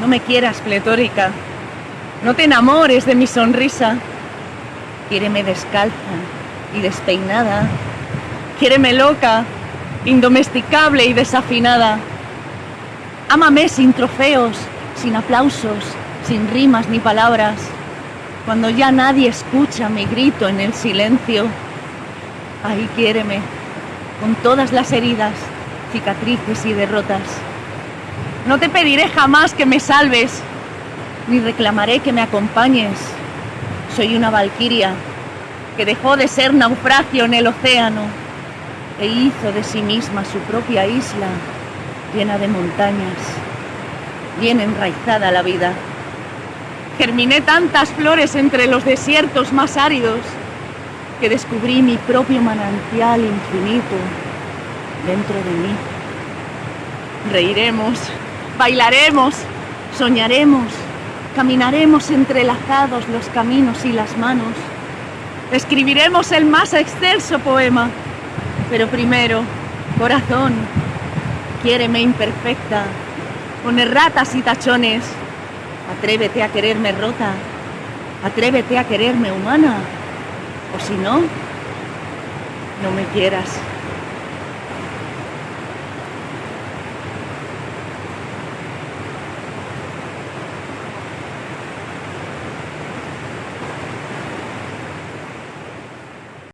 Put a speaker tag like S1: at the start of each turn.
S1: No me quieras pletórica. No te enamores de mi sonrisa. Quiéreme descalza y despeinada. Quiéreme loca, indomesticable y desafinada. Ámame sin trofeos, sin aplausos, sin rimas ni palabras. Cuando ya nadie escucha mi grito en el silencio, ahí quiéreme, con todas las heridas, cicatrices y derrotas. No te pediré jamás que me salves, ni reclamaré que me acompañes. Soy una valquiria que dejó de ser naufragio en el océano e hizo de sí misma su propia isla llena de montañas, bien enraizada la vida. Germiné tantas flores entre los desiertos más áridos que descubrí mi propio manantial infinito dentro de mí. Reiremos, bailaremos, soñaremos, caminaremos entrelazados los caminos y las manos. Escribiremos el más excelso poema, pero primero, corazón, quiéreme imperfecta, con erratas y tachones. Atrévete a quererme rota, atrévete a quererme humana, o si no, no me quieras.